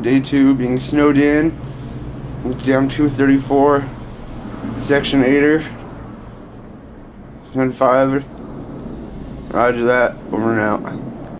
Day 2 being snowed in with Dam 234, Section 8er, 10 5. Roger that, over and out.